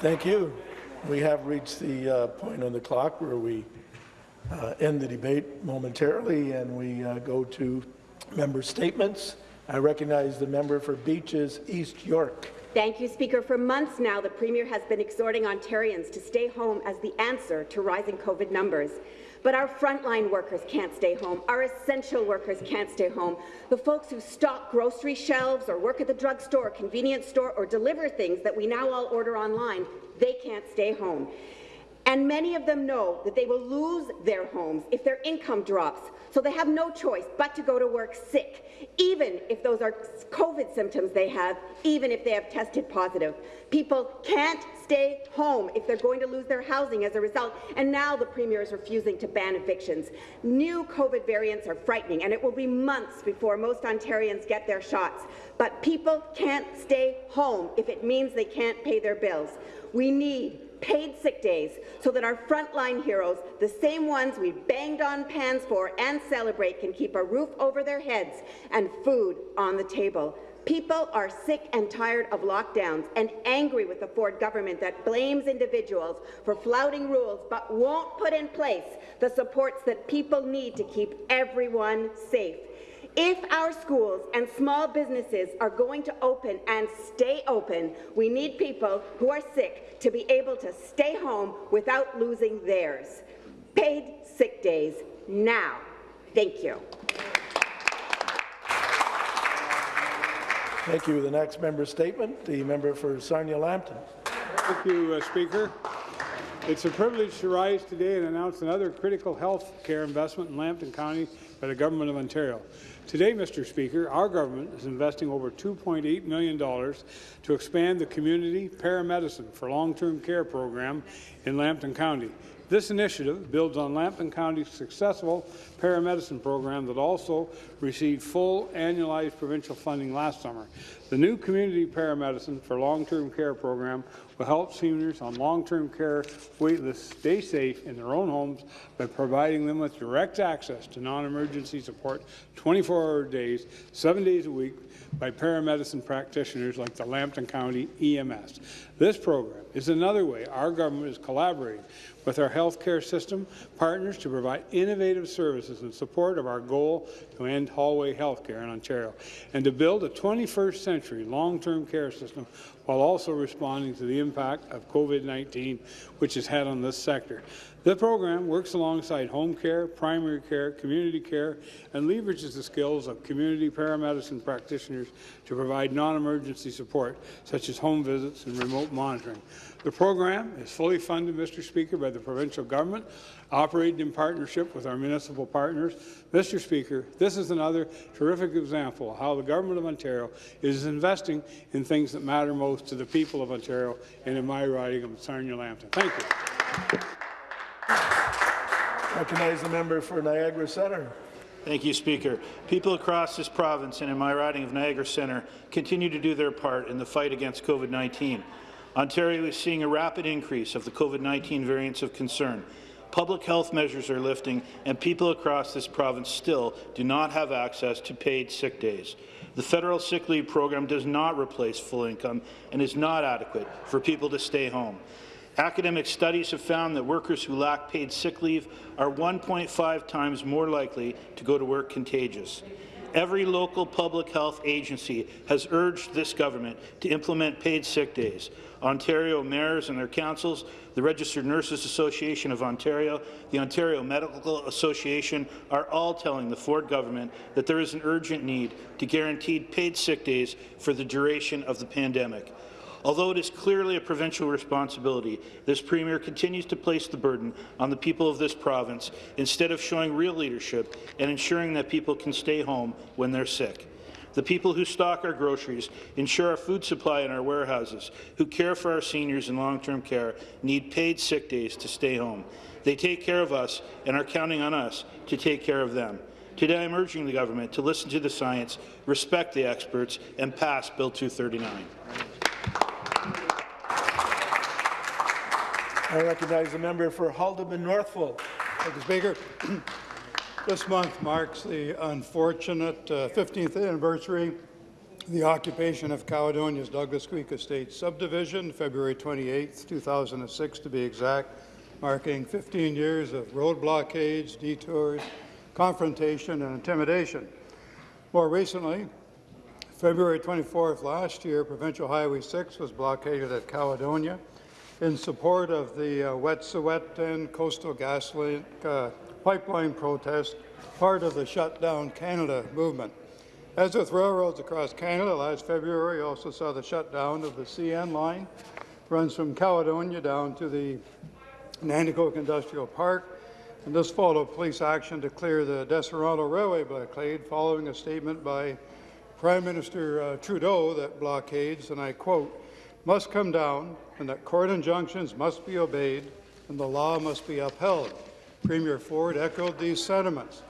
Thank you. We have reached the uh, point on the clock where we uh, end the debate momentarily and we uh, go to member statements. I recognize the member for Beaches East York. Thank you, Speaker. For months now, the Premier has been exhorting Ontarians to stay home as the answer to rising COVID numbers. But our frontline workers can't stay home. Our essential workers can't stay home. The folks who stock grocery shelves or work at the drugstore or convenience store or deliver things that we now all order online, they can't stay home. And many of them know that they will lose their homes if their income drops, so they have no choice but to go to work sick, even if those are COVID symptoms they have, even if they have tested positive. People can't stay home if they're going to lose their housing as a result, and now the Premier is refusing to ban evictions. New COVID variants are frightening, and it will be months before most Ontarians get their shots. But people can't stay home if it means they can't pay their bills. We need paid sick days so that our frontline heroes, the same ones we banged on pans for and celebrate, can keep a roof over their heads and food on the table. People are sick and tired of lockdowns and angry with the Ford government that blames individuals for flouting rules but won't put in place the supports that people need to keep everyone safe. If our schools and small businesses are going to open and stay open, we need people who are sick to be able to stay home without losing theirs. Paid sick days now. Thank you. Thank you. The next member statement, the member for Sarnia-Lambton. Thank you, uh, Speaker. It's a privilege to rise today and announce another critical health care investment in Lambton County by the Government of Ontario. Today, Mr. Speaker, our government is investing over $2.8 million to expand the community paramedicine for long-term care program in Lambton County. This initiative builds on Lambton County's successful paramedicine program that also received full annualized provincial funding last summer. The new community paramedicine for long-term care program will help seniors on long-term care waitlists stay safe in their own homes by providing them with direct access to non-emergency support 24-hour days, seven days a week by paramedicine practitioners like the Lambton County EMS. This program is another way our government is collaborating with our healthcare system partners to provide innovative services in support of our goal to end hallway healthcare in Ontario and to build a 21st century long-term care system while also responding to the impact of COVID-19, which has had on this sector. The program works alongside home care, primary care, community care, and leverages the skills of community paramedicine practitioners to provide non-emergency support, such as home visits and remote monitoring. The program is fully funded, Mr. Speaker, by the provincial government, operated in partnership with our municipal partners. Mr. Speaker, this is another terrific example of how the Government of Ontario is investing in things that matter most to the people of Ontario and in my riding of Sarnia-Lambton. Thank you. Recognize the member for Niagara Centre. Thank you, Speaker. People across this province and in my riding of Niagara Centre continue to do their part in the fight against COVID-19. Ontario is seeing a rapid increase of the COVID-19 variants of concern. Public health measures are lifting, and people across this province still do not have access to paid sick days. The federal sick leave program does not replace full income and is not adequate for people to stay home. Academic studies have found that workers who lack paid sick leave are 1.5 times more likely to go to work contagious. Every local public health agency has urged this government to implement paid sick days. Ontario mayors and their councils, the Registered Nurses Association of Ontario, the Ontario Medical Association are all telling the Ford government that there is an urgent need to guarantee paid sick days for the duration of the pandemic. Although it is clearly a provincial responsibility, this Premier continues to place the burden on the people of this province instead of showing real leadership and ensuring that people can stay home when they're sick. The people who stock our groceries, ensure our food supply in our warehouses, who care for our seniors in long-term care, need paid sick days to stay home. They take care of us and are counting on us to take care of them. Today, I'm urging the government to listen to the science, respect the experts, and pass Bill 239. I recognize the member for Haldimand Norfolk. Thank you, Speaker. This month marks the unfortunate uh, 15th anniversary of the occupation of Caledonia's Douglas Creek Estate subdivision, February 28, 2006 to be exact, marking 15 years of road blockades, detours, confrontation, and intimidation. More recently, February 24th last year, Provincial Highway 6 was blockaded at Caledonia in support of the uh, Wet'suwet'en Coastal GasLink uh, Pipeline protest, part of the Shut Down Canada movement. As with railroads across Canada, last February also saw the shutdown of the CN line, runs from Caledonia down to the Nanticoke Industrial Park, and this followed police action to clear the Deseronto Railway blockade following a statement by Prime Minister uh, Trudeau that blockades, and I quote, must come down and that court injunctions must be obeyed and the law must be upheld. Premier Ford echoed these sentiments.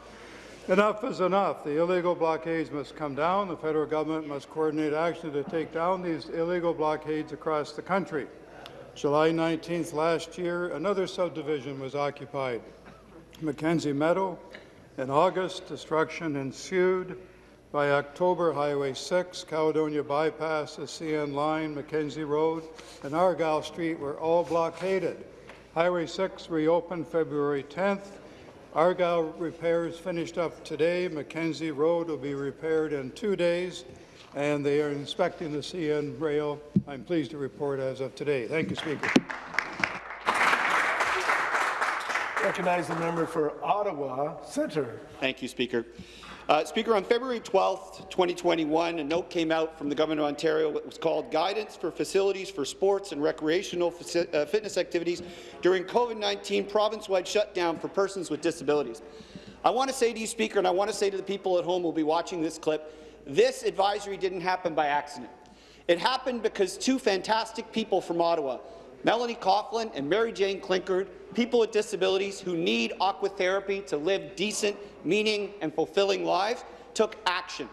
Enough is enough. The illegal blockades must come down. The federal government must coordinate action to take down these illegal blockades across the country. July 19th last year, another subdivision was occupied. Mackenzie Meadow. In August, destruction ensued. By October, Highway 6, Caledonia Bypass, the CN Line, Mackenzie Road, and Argyle Street were all blockaded. Highway 6 reopened February 10th. Argyle repairs finished up today. Mackenzie Road will be repaired in two days, and they are inspecting the CN rail, I'm pleased to report, as of today. Thank you, Speaker. Recognize the member for Ottawa Centre. Thank you, Speaker. Uh, Speaker, on February 12, 2021, a note came out from the Government of Ontario that was called Guidance for Facilities for Sports and Recreational uh, Fitness Activities During COVID-19 Province-Wide Shutdown for Persons with Disabilities. I want to say to you, Speaker, and I want to say to the people at home who will be watching this clip, this advisory didn't happen by accident. It happened because two fantastic people from Ottawa, Melanie Coughlin and Mary Jane Klinkard, people with disabilities who need aquatherapy to live decent, meaning and fulfilling lives, took action.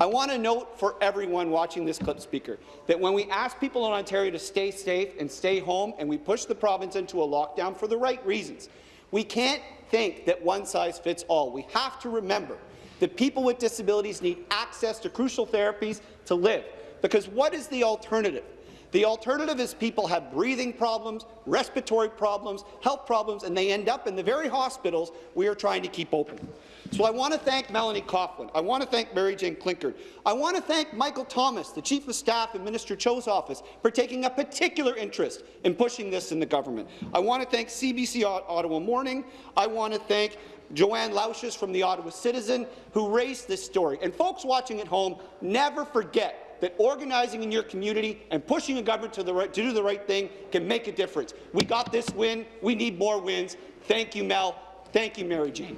I want to note for everyone watching this clip, Speaker, that when we ask people in Ontario to stay safe and stay home, and we push the province into a lockdown for the right reasons, we can't think that one size fits all. We have to remember that people with disabilities need access to crucial therapies to live, because what is the alternative? The alternative is people have breathing problems, respiratory problems, health problems, and they end up in the very hospitals we are trying to keep open. So I want to thank Melanie Coughlin. I want to thank Mary Jane Klinkard. I want to thank Michael Thomas, the Chief of Staff in Minister Cho's office, for taking a particular interest in pushing this in the government. I want to thank CBC Ottawa Morning. I want to thank Joanne Laucius from the Ottawa Citizen, who raised this story. And folks watching at home, never forget that organizing in your community and pushing a government to, the right, to do the right thing can make a difference. We got this win. We need more wins. Thank you, Mel. Thank you, Mary Jane.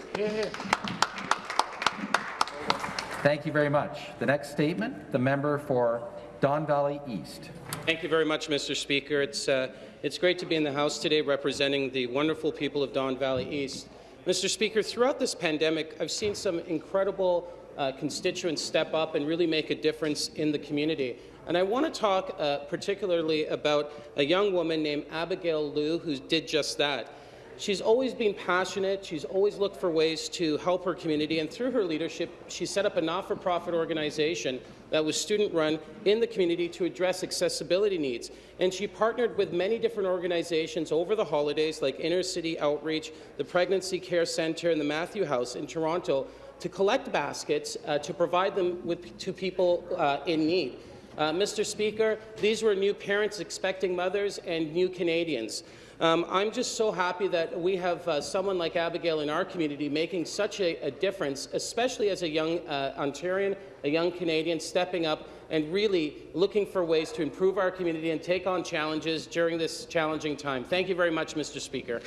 Thank you very much. The next statement, the member for Don Valley East. Thank you very much, Mr. Speaker. It's, uh, it's great to be in the House today representing the wonderful people of Don Valley East. Mr. Speaker, throughout this pandemic, I've seen some incredible uh, constituents step up and really make a difference in the community. And I want to talk uh, particularly about a young woman named Abigail Liu who did just that. She's always been passionate. She's always looked for ways to help her community. And through her leadership, she set up a not-for-profit organization that was student-run in the community to address accessibility needs. And she partnered with many different organizations over the holidays, like Inner City Outreach, the Pregnancy Care Centre, and the Matthew House in Toronto, to collect baskets uh, to provide them with, to people uh, in need. Uh, Mr. Speaker, these were new parents expecting mothers and new Canadians. Um, I'm just so happy that we have uh, someone like Abigail in our community making such a, a difference, especially as a young uh, Ontarian, a young Canadian, stepping up and really looking for ways to improve our community and take on challenges during this challenging time. Thank you very much, Mr. Speaker.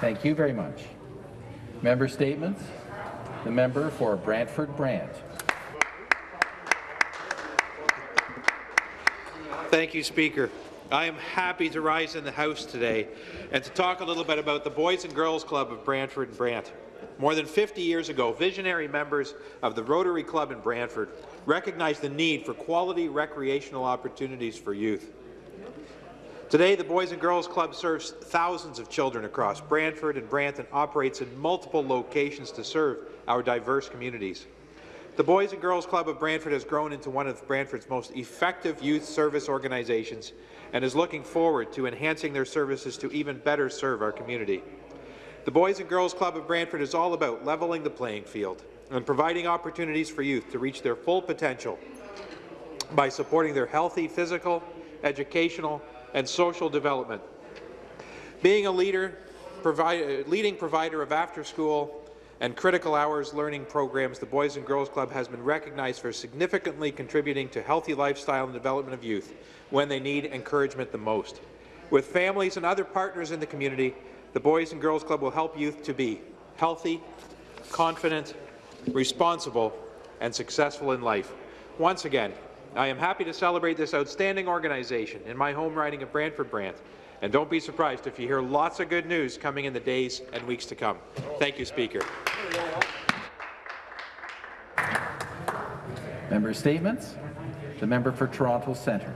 Thank you very much. Member statements. The member for Brantford Brant. Thank you, Speaker. I am happy to rise in the House today and to talk a little bit about the Boys and Girls Club of Brantford and Brant. More than 50 years ago, visionary members of the Rotary Club in Brantford recognized the need for quality recreational opportunities for youth. Today, the Boys and Girls Club serves thousands of children across Brantford and Brant and operates in multiple locations to serve our diverse communities. The Boys and Girls Club of Brantford has grown into one of Brantford's most effective youth service organizations and is looking forward to enhancing their services to even better serve our community. The Boys and Girls Club of Brantford is all about leveling the playing field and providing opportunities for youth to reach their full potential by supporting their healthy physical, educational, and social development. Being a leader, provide, leading provider of after-school and critical hours learning programs, the Boys and Girls Club has been recognized for significantly contributing to healthy lifestyle and development of youth when they need encouragement the most. With families and other partners in the community, the Boys and Girls Club will help youth to be healthy, confident, responsible, and successful in life. Once again, I am happy to celebrate this outstanding organization in my home riding of Brantford Brant. And don't be surprised if you hear lots of good news coming in the days and weeks to come. Thank you, Speaker. Member statements. The member for Toronto Centre.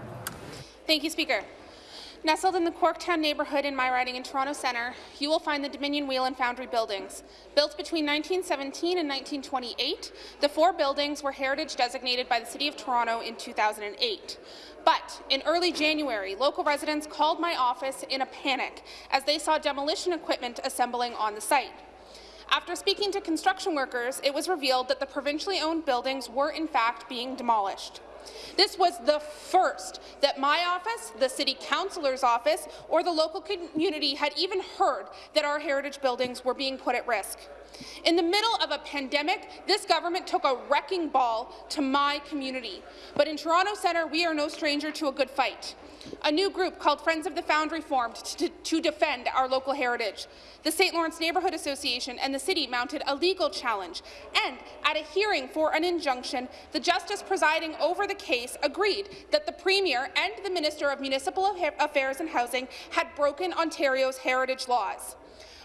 Thank you, Speaker. Nestled in the Corktown neighbourhood in my riding in Toronto Centre, you will find the Dominion Wheel and Foundry buildings. Built between 1917 and 1928, the four buildings were heritage designated by the City of Toronto in 2008. But in early January, local residents called my office in a panic as they saw demolition equipment assembling on the site. After speaking to construction workers, it was revealed that the provincially owned buildings were in fact being demolished. This was the first that my office, the City Councillor's office, or the local community had even heard that our heritage buildings were being put at risk. In the middle of a pandemic, this government took a wrecking ball to my community. But in Toronto Centre, we are no stranger to a good fight. A new group called Friends of the Foundry formed to, to defend our local heritage. The St. Lawrence Neighbourhood Association and the city mounted a legal challenge, and at a hearing for an injunction, the justice presiding over the case agreed that the Premier and the Minister of Municipal Affairs and Housing had broken Ontario's heritage laws.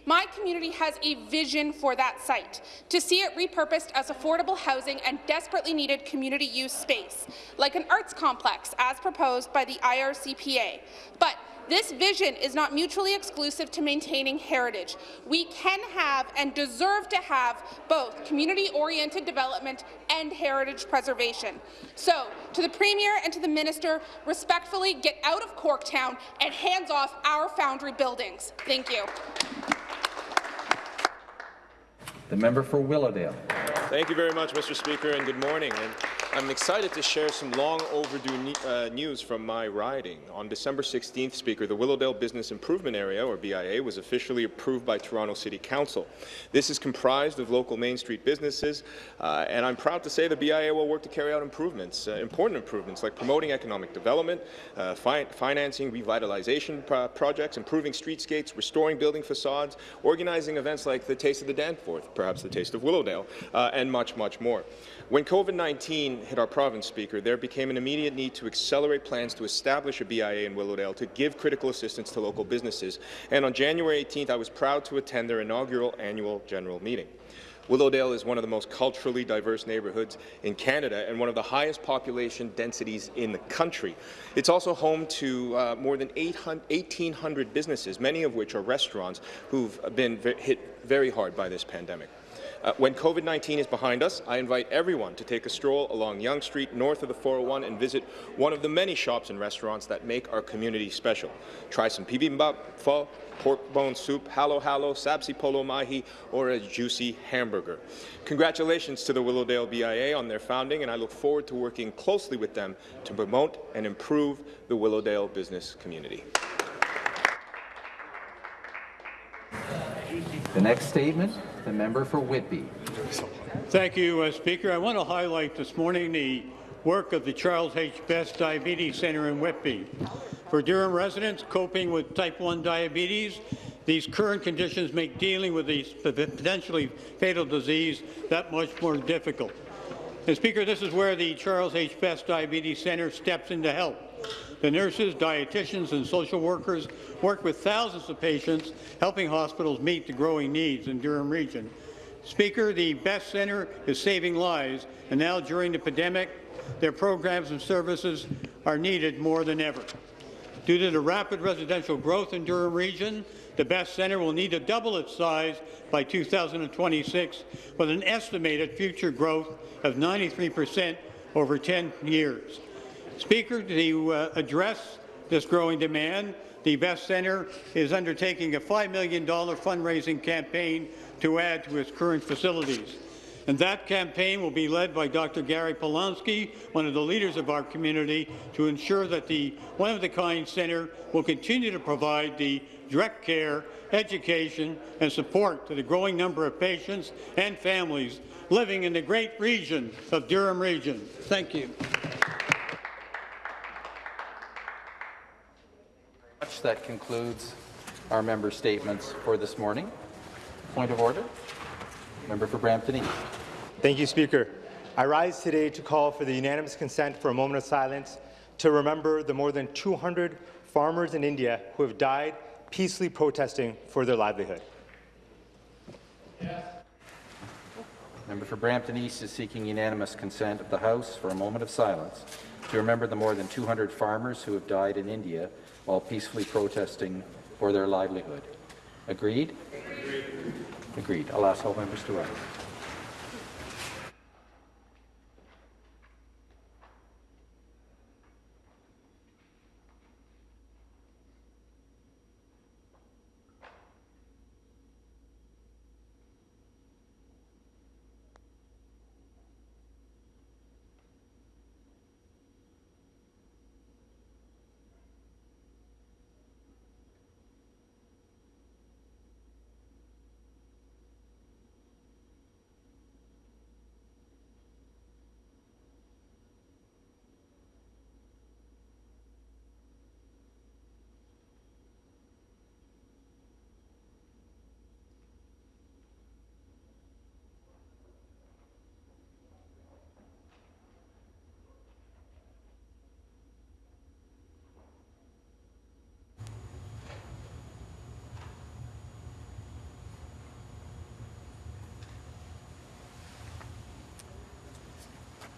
My community has a vision for that site, to see it repurposed as affordable housing and desperately needed community use space, like an arts complex as proposed by the IRCPA. But this vision is not mutually exclusive to maintaining heritage. We can have and deserve to have both community-oriented development and heritage preservation. So, to the Premier and to the Minister, respectfully get out of Corktown and hands off our foundry buildings. Thank you. The member for Willowdale. Thank you very much, Mr. Speaker, and good morning. And I'm excited to share some long overdue ne uh, news from my riding. On December 16th, Speaker, the Willowdale Business Improvement Area, or BIA, was officially approved by Toronto City Council. This is comprised of local Main Street businesses, uh, and I'm proud to say the BIA will work to carry out improvements, uh, important improvements like promoting economic development, uh, fi financing revitalization pro projects, improving streetscapes, restoring building facades, organizing events like the Taste of the Danforth, perhaps the Taste of Willowdale, uh, and much, much more. When COVID-19 hit our province, Speaker, there became an immediate need to accelerate plans to establish a BIA in Willowdale to give critical assistance to local businesses. And on January 18th, I was proud to attend their inaugural annual general meeting. Willowdale is one of the most culturally diverse neighbourhoods in Canada and one of the highest population densities in the country. It's also home to uh, more than 1,800 businesses, many of which are restaurants who've been hit very hard by this pandemic. Uh, when COVID-19 is behind us, I invite everyone to take a stroll along Yonge Street north of the 401 and visit one of the many shops and restaurants that make our community special. Try some bibimbap, pho, pork bone soup, halo halo, sabzi polo mahi, or a juicy hamburger. Congratulations to the Willowdale BIA on their founding, and I look forward to working closely with them to promote and improve the Willowdale business community. The next statement, the member for Whitby. Thank you, uh, Speaker. I want to highlight this morning the work of the Charles H. Best Diabetes Centre in Whitby. For Durham residents coping with type 1 diabetes, these current conditions make dealing with these potentially fatal disease that much more difficult. And Speaker, this is where the Charles H. Best Diabetes Centre steps in to help. The nurses, dietitians and social workers work with thousands of patients, helping hospitals meet the growing needs in Durham Region. Speaker, the Best Centre is saving lives, and now during the pandemic, their programs and services are needed more than ever. Due to the rapid residential growth in Durham Region, The Best Centre will need to double its size by 2026, with an estimated future growth of 93 percent over 10 years. Speaker, to uh, address this growing demand, the Best Centre is undertaking a $5 million fundraising campaign to add to its current facilities. And that campaign will be led by Dr. Gary Polanski, one of the leaders of our community, to ensure that the one-of-the-kind centre will continue to provide the direct care, education and support to the growing number of patients and families living in the great region of Durham Region. Thank you. That concludes our member statements for this morning. Point of order. Member for Brampton East. Thank you, Speaker. I rise today to call for the unanimous consent for a moment of silence to remember the more than 200 farmers in India who have died peacefully protesting for their livelihood. Member for Brampton East is seeking unanimous consent of the House for a moment of silence to remember the more than 200 farmers who have died in India while peacefully protesting for their livelihood. Agreed? Agreed. Agreed. I'll ask all members to rise.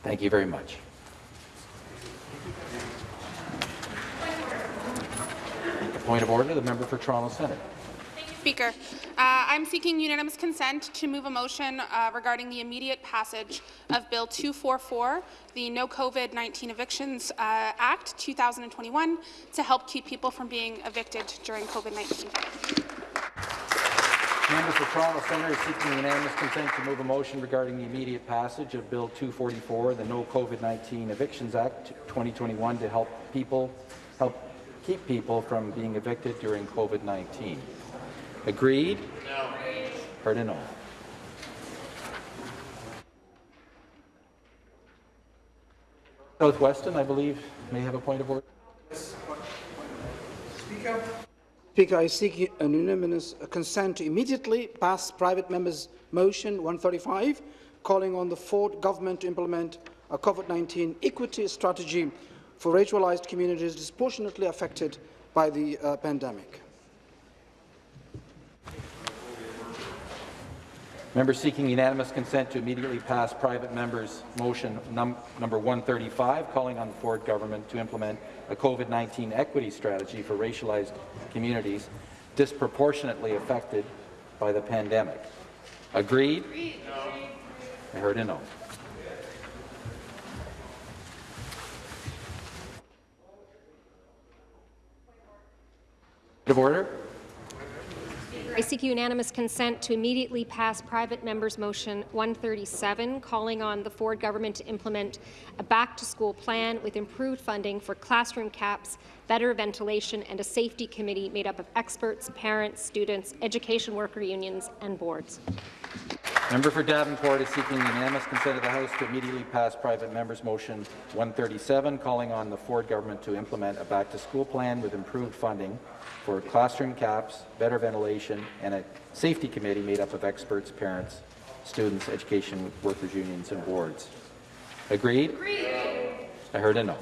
Thank you very much. Point of order, the member for Toronto Centre. Speaker, uh, I'm seeking unanimous consent to move a motion uh, regarding the immediate passage of Bill 244, the No COVID-19 Evictions uh, Act 2021, to help keep people from being evicted during COVID-19. Member for Toronto Centre is seeking unanimous consent to move a motion regarding the immediate passage of Bill 244, the No COVID-19 Evictions Act 2021, to help people help keep people from being evicted during COVID-19. Agreed? No. Heard a no. Southwestern, I believe, may have a point of order. Speaker. Speaker, I seek unanimous consent to immediately pass private members' motion 135, calling on the Ford government to implement a COVID-19 equity strategy for racialized communities disproportionately affected by the uh, pandemic. Member seeking unanimous consent to immediately pass private members' motion num number 135, calling on the Ford government to implement a COVID-19 equity strategy for racialized communities disproportionately affected by the pandemic. Agreed? Agreed. No. I heard a no. Of order. I seek unanimous consent to immediately pass private member's motion 137, calling on the Ford government to implement a back-to-school plan with improved funding for classroom caps, better ventilation, and a safety committee made up of experts, parents, students, education worker unions, and boards. Member for Davenport is seeking unanimous consent of the House to immediately pass private member's motion 137, calling on the Ford government to implement a back-to-school plan with improved funding for classroom caps, better ventilation, and a safety committee made up of experts, parents, students, education workers unions, and boards. Agreed? Agreed. I heard a no.